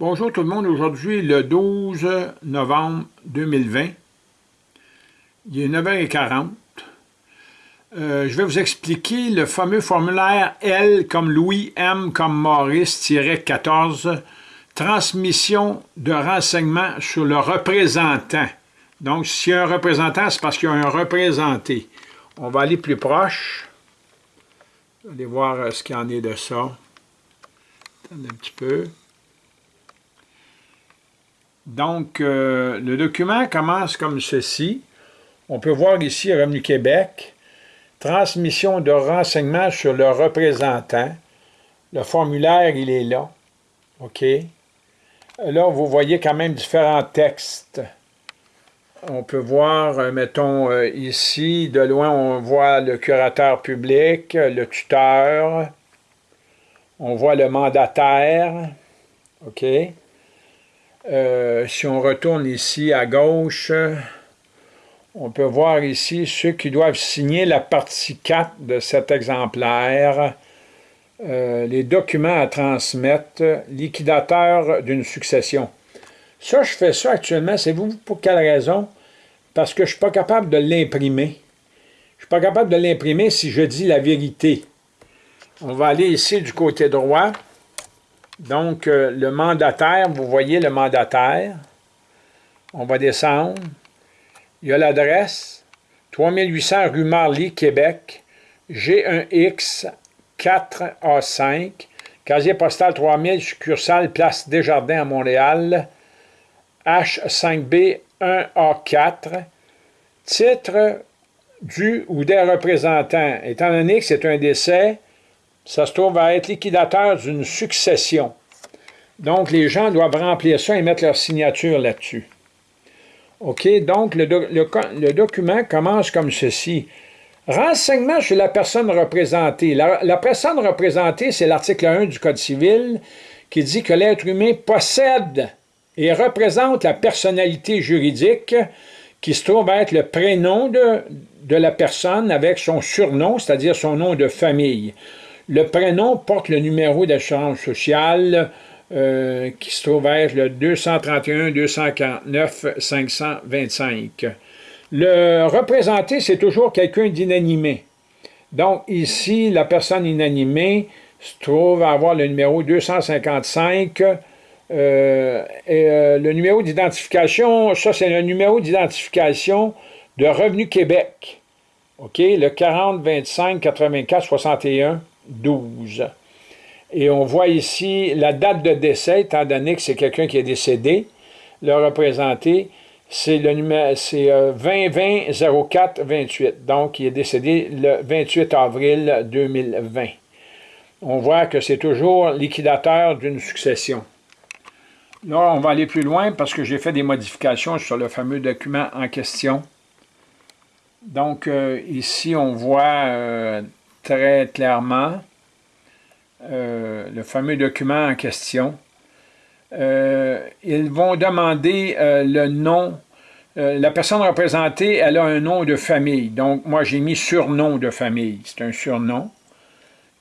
Bonjour tout le monde, aujourd'hui le 12 novembre 2020, il est 9h40. Euh, je vais vous expliquer le fameux formulaire L comme Louis, M comme Maurice-14, transmission de renseignements sur le représentant. Donc, s'il y a un représentant, c'est parce qu'il y a un représenté. On va aller plus proche. Allez voir euh, ce qu'il en est de ça. Attendez un petit peu. Donc, euh, le document commence comme ceci. On peut voir ici Revenu Québec, transmission de renseignements sur le représentant. Le formulaire, il est là. OK? Là, vous voyez quand même différents textes. On peut voir, euh, mettons, euh, ici, de loin, on voit le curateur public, le tuteur, on voit le mandataire, OK? Euh, si on retourne ici à gauche, on peut voir ici ceux qui doivent signer la partie 4 de cet exemplaire, euh, les documents à transmettre, liquidateur d'une succession. Ça, je fais ça actuellement, c'est vous pour quelle raison? Parce que je ne suis pas capable de l'imprimer. Je ne suis pas capable de l'imprimer si je dis la vérité. On va aller ici du côté droit. Donc, euh, le mandataire, vous voyez le mandataire. On va descendre. Il y a l'adresse. 3800 rue Marly, Québec. G1X 4A5. Casier postal 3000, succursale Place Desjardins à Montréal. H5B 1A4. Titre du ou des représentants. Étant donné que c'est un décès, ça se trouve à être liquidateur d'une succession. Donc, les gens doivent remplir ça et mettre leur signature là-dessus. OK? Donc, le, document commence comme ceci. Renseignement sur la personne représentée. La, personne représentée, c'est l'article 1 du Code civil qui dit que l'être humain possède et représente la personnalité juridique qui se trouve à être le prénom de la personne avec son surnom, c'est-à-dire son nom de famille. Le prénom porte le numéro d'assurance sociale euh, qui se trouve être le 231-249-525. Le représenté, c'est toujours quelqu'un d'inanimé. Donc ici, la personne inanimée se trouve à avoir le numéro 255 euh, euh, le numéro d'identification, ça c'est le numéro d'identification de Revenu Québec. OK, le 40 25 84 61 12. Et on voit ici la date de décès, étant donné que c'est quelqu'un qui est décédé. Le représenté, c'est le numéro, c'est 2020 04 28. Donc, il est décédé le 28 avril 2020. On voit que c'est toujours liquidateur d'une succession. Là, on va aller plus loin parce que j'ai fait des modifications sur le fameux document en question. Donc, euh, ici, on voit euh, très clairement euh, le fameux document en question. Euh, ils vont demander euh, le nom. la personne représentée, elle a un nom de famille. Donc, moi, j'ai mis surnom de famille. C'est un surnom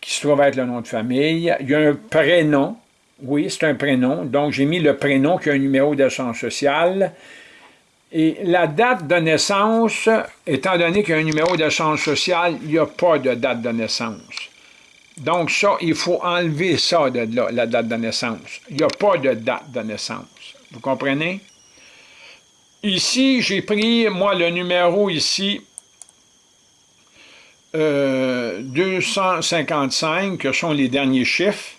qui se trouve être le nom de famille. Il y a un prénom. Oui, c'est un prénom. Donc, j'ai mis le prénom qui a un numéro d'assurance sociale. Et la date de naissance, étant donné qu'il y a un numéro d'assurance sociale, il n'y a pas de date de naissance. Donc ça, il faut enlever ça de la date de naissance. Il n'y a pas de date de naissance. Vous comprenez? Ici, j'ai pris, moi, le numéro ici, 255, euh, que sont les derniers chiffres.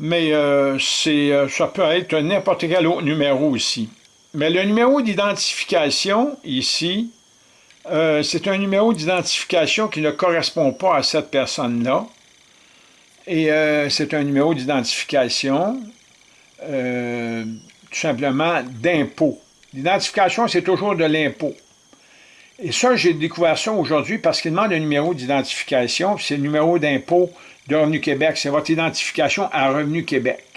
Mais euh, euh, ça peut être n'importe quel autre numéro ici. Mais le numéro d'identification, ici, euh, c'est un numéro d'identification qui ne correspond pas à cette personne-là. Et euh, c'est un numéro d'identification, euh, tout simplement, d'impôt. L'identification, c'est toujours de l'impôt. Et ça, j'ai découvert ça aujourd'hui parce qu'il demande un numéro d'identification, c'est le numéro d'impôt de Revenu Québec. C'est votre identification à Revenu Québec.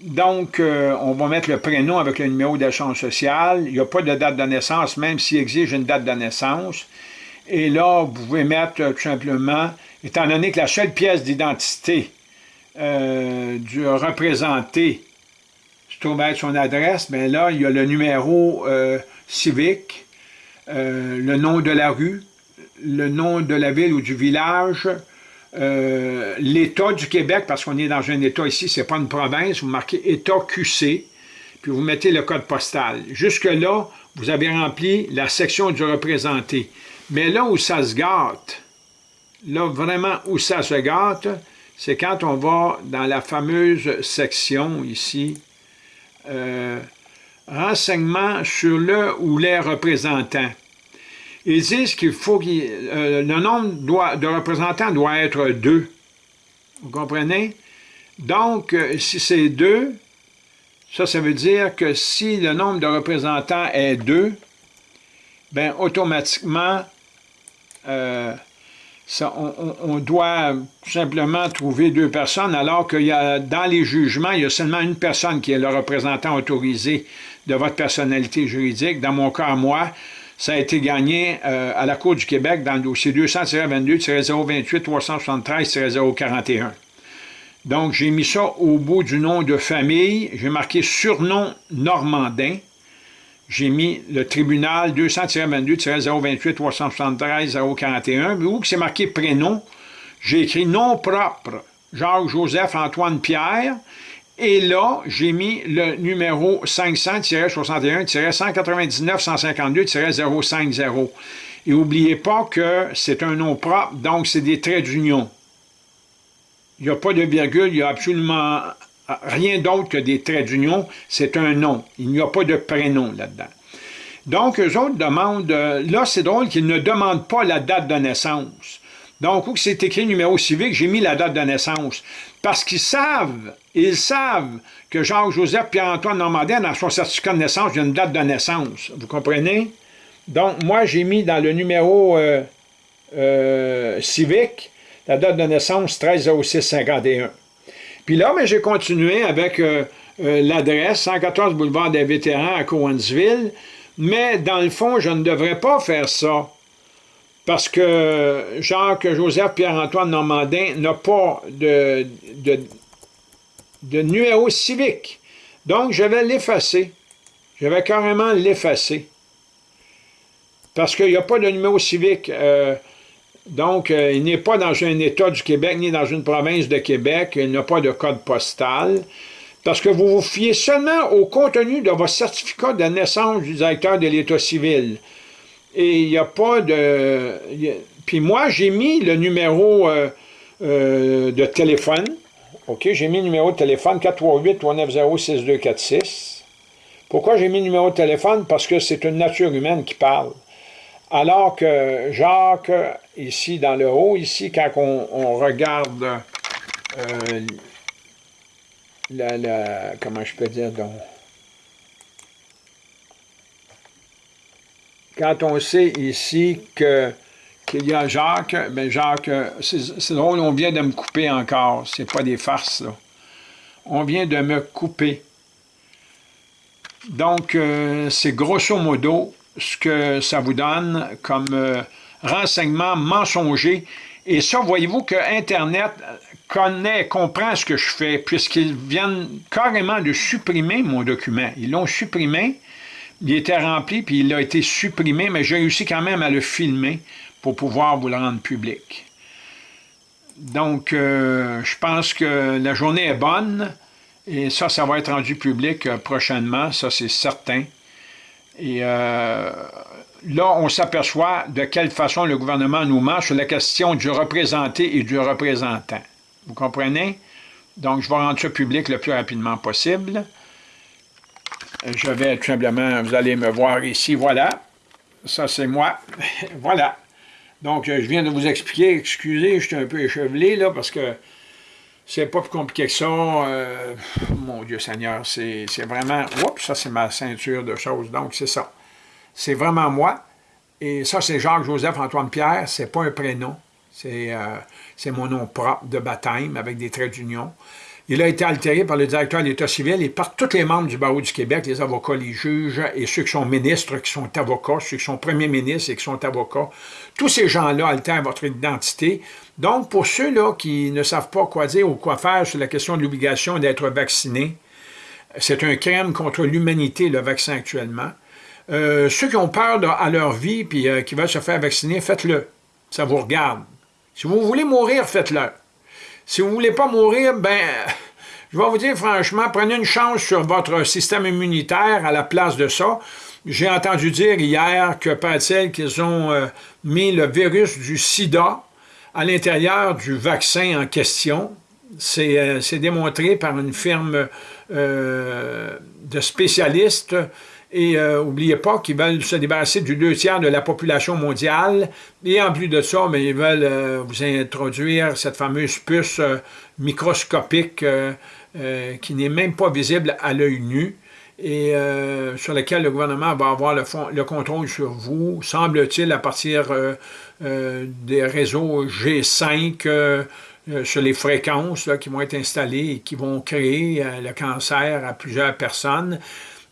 Donc, euh, on va mettre le prénom avec le numéro d'assurance sociale. Il n'y a pas de date de naissance, même s'il exige une date de naissance. Et là, vous pouvez mettre euh, tout simplement, étant donné que la seule pièce d'identité euh, du représenté se trouve être son adresse, mais là, il y a le numéro civique, le nom de la rue, le nom de la ville ou du village, l'État du Québec, parce qu'on est dans un État ici, c'est pas une province, vous marquez État QC, puis vous mettez le code postal. Jusque-là, vous avez rempli la section du représenté. Mais là où ça se gâte, là vraiment où ça se gâte, c'est quand on va dans la fameuse section ici, euh, renseignements sur le ou les représentants. Ils disent qu'il faut que euh, le nombre de représentants doit être deux. Vous comprenez? Donc, euh, si c'est deux, ça, ça veut dire que si le nombre de représentants est 2, bien, automatiquement, euh, on, doit simplement trouver deux personnes, alors a, dans les jugements, il y a seulement une personne qui est le représentant autorisé de votre personnalité juridique. Dans mon cas, moi, ça a été gagné euh, à la Cour du Québec dans le dossier 200-22-028-373-041. Donc, j'ai mis ça au bout du nom de famille. J'ai marqué surnom normandin. J'ai mis le tribunal 200-22-028-373-041. Où c'est marqué prénom, j'ai écrit nom propre, Jacques-Joseph-Antoine-Pierre. Et là, j'ai mis le numéro 500-61-199-152-050. Et n'oubliez pas que c'est un nom propre, donc c'est des traits d'union. Il n'y a pas de virgule, il n'y a absolument rien d'autre que des traits d'union, c'est un nom. Il n'y a pas de prénom là-dedans. Donc, eux autres demandent, euh, là c'est drôle qu'ils ne demandent pas la date de naissance. Donc, où c'est écrit numéro civique, j'ai mis la date de naissance. Parce qu'ils savent, ils savent que Jacques-Joseph Pierre-Antoine Normandin, dans son certificat de naissance, il a une date de naissance. Vous comprenez? Donc, moi, j'ai mis dans le numéro euh, euh, civique la date de naissance 13 06 51. Puis là, j'ai continué avec euh, l'adresse 114 boulevard des vétérans à Cowansville, mais dans le fond, je ne devrais pas faire ça parce que Jacques-Joseph Pierre-Antoine Normandin n'a pas de, numéro civique. Donc, je vais l'effacer. Je vais carrément l'effacer. Parce qu'il n'y a pas de numéro civique. Euh, donc, euh, il n'est pas dans un État du Québec, ni dans une province de Québec, il n'a pas de code postal, parce que vous vous fiez seulement au contenu de votre certificat de naissance du directeur de l'État civil. Et il n'y a pas de... Puis moi, j'ai mis le numéro euh, euh, de téléphone. OK, j'ai mis le numéro de téléphone 438-390-6246. Pourquoi j'ai mis le numéro de téléphone? Parce que c'est une nature humaine qui parle. Alors que Jacques, ici dans le haut, ici, quand on, regarde euh, comment je peux dire donc, quand on sait ici que qu'il y a Jacques, ben Jacques, c'est drôle, on vient de me couper encore, c'est pas des farces, là. On vient de me couper. Donc, euh, c'est grosso modo ce que ça vous donne comme euh, renseignement mensonger. Et ça, voyez-vous que Internet connaît, comprend ce que je fais, puisqu'ils viennent carrément de supprimer mon document. Ils l'ont supprimé, il était rempli, puis il a été supprimé, mais j'ai réussi quand même à le filmer pour pouvoir vous le rendre public. Donc, euh, je pense que la journée est bonne, et ça, ça va être rendu public euh, prochainement, ça c'est certain. Et euh, là, on s'aperçoit de quelle façon le gouvernement nous marche sur la question du représenté et du représentant. Vous comprenez? Donc, je vais rendre ça public le plus rapidement possible. Je vais tout simplement, vous allez me voir ici, voilà. Ça, c'est moi. voilà. Donc, je viens de vous expliquer, excusez, je suis un peu échevelé, là, parce que c'est pas plus compliqué que ça. Euh, mon Dieu Seigneur, c'est vraiment... Oups, ça c'est ma ceinture de choses. Donc, c'est ça. C'est vraiment moi. Et ça, c'est Jacques-Joseph-Antoine-Pierre. C'est pas un prénom. C'est euh, mon nom propre de baptême avec des traits d'union. Il a été altéré par le directeur de l'État civil et par tous les membres du barreau du Québec, les avocats, les juges et ceux qui sont ministres, qui sont avocats, ceux qui sont premiers ministres et qui sont avocats. Tous ces gens-là altèrent votre identité. Donc, pour ceux-là qui ne savent pas quoi dire ou quoi faire sur la question de l'obligation d'être vacciné, c'est un crime contre l'humanité, le vaccin actuellement. Euh, ceux qui ont peur à leur vie et euh, qui veulent se faire vacciner, faites-le. Ça vous regarde. Si vous voulez mourir, faites-le. Si vous ne voulez pas mourir, ben, je vais vous dire franchement, prenez une chance sur votre système immunitaire à la place de ça. J'ai entendu dire hier que, paraît-il, qu'ils ont euh, mis le virus du sida à l'intérieur du vaccin en question. C'est démontré par une firme de spécialistes et n'oubliez euh, pas qu'ils veulent se débarrasser du deux tiers de la population mondiale. Et en plus de ça, mais ils veulent euh, vous introduire cette fameuse puce euh, microscopique qui n'est même pas visible à l'œil nu et sur laquelle le gouvernement va avoir le, le contrôle sur vous, semble-t-il, à partir des réseaux G5 sur les fréquences qui vont être installées et qui vont créer le cancer à plusieurs personnes.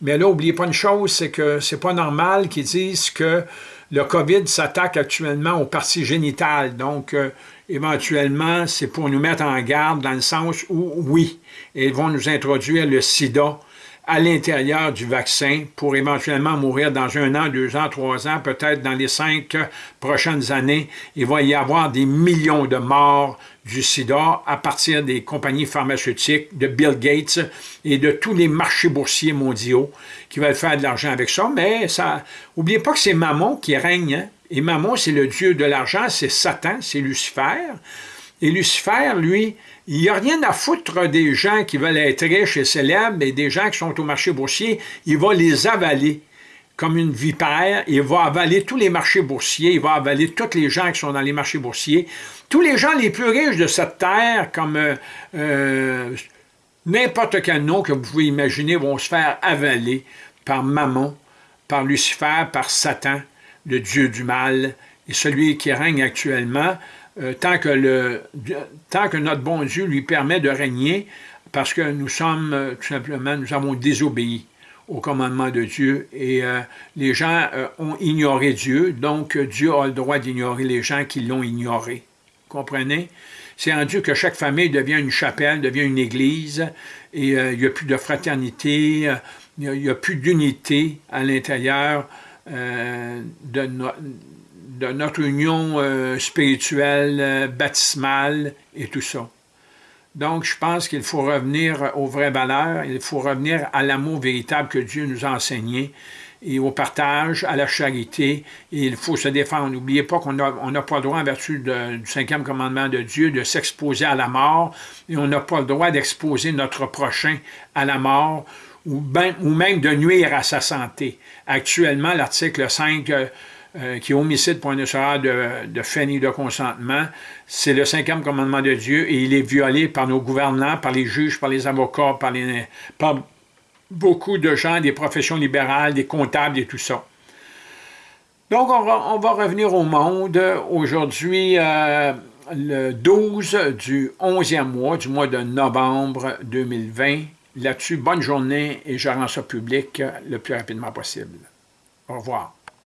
Mais là, n'oubliez pas une chose, c'est que c'est pas normal qu'ils disent que le COVID s'attaque actuellement aux parties génitales. Donc, euh, éventuellement, c'est pour nous mettre en garde dans le sens où, oui, ils vont nous introduire le sida à l'intérieur du vaccin pour éventuellement mourir dans un an, deux ans, trois ans, peut-être dans les cinq prochaines années. Il va y avoir des millions de morts du sida à partir des compagnies pharmaceutiques, de Bill Gates et de tous les marchés boursiers mondiaux qui veulent faire de l'argent avec ça. Mais ça, n'oubliez pas que c'est Mammon qui règne. Hein. Et Mammon, c'est le dieu de l'argent, c'est Satan, c'est Lucifer. Et Lucifer, lui, il n'y a rien à foutre des gens qui veulent être riches et célèbres et des gens qui sont au marché boursier. Il va les avaler comme une vipère. Il va avaler tous les marchés boursiers. Il va avaler tous les gens qui sont dans les marchés boursiers. Tous les gens les plus riches de cette terre, comme euh, euh, n'importe quel nom que vous pouvez imaginer, vont se faire avaler par Mammon, par Lucifer, par Satan, le dieu du mal, et celui qui règne actuellement, euh, tant, que le, tant que notre bon Dieu lui permet de régner, parce que nous sommes, euh, tout simplement, nous avons désobéi au commandement de Dieu et euh, les gens ont ignoré Dieu, donc Dieu a le droit d'ignorer les gens qui l'ont ignoré. Comprenez? C'est en Dieu que chaque famille devient une chapelle, devient une église, et il n'y a plus de fraternité, il n'y a, plus d'unité à l'intérieur de, notre de notre union euh, spirituelle, euh, baptismale et tout ça. Donc, je pense qu'il faut revenir aux vraies valeurs, il faut revenir à l'amour véritable que Dieu nous a enseigné, et au partage, à la charité, il faut se défendre. N'oubliez pas qu'on n'a pas le droit, en vertu du cinquième commandement de Dieu, de s'exposer à la mort, et on n'a pas le droit d'exposer notre prochain à la mort, ou, ben, ou même de nuire à sa santé. Actuellement, l'article 5 euh, qui est homicide pour un de, de fait ni de consentement, c'est le cinquième commandement de Dieu et il est violé par nos gouvernants, par les juges, par les avocats, par, beaucoup de gens des professions libérales, des comptables et tout ça. Donc, on va, revenir au monde. Aujourd'hui, euh, le 12 du 11e mois, du mois de novembre 2020. Là-dessus, bonne journée et je rends ça public le plus rapidement possible. Au revoir.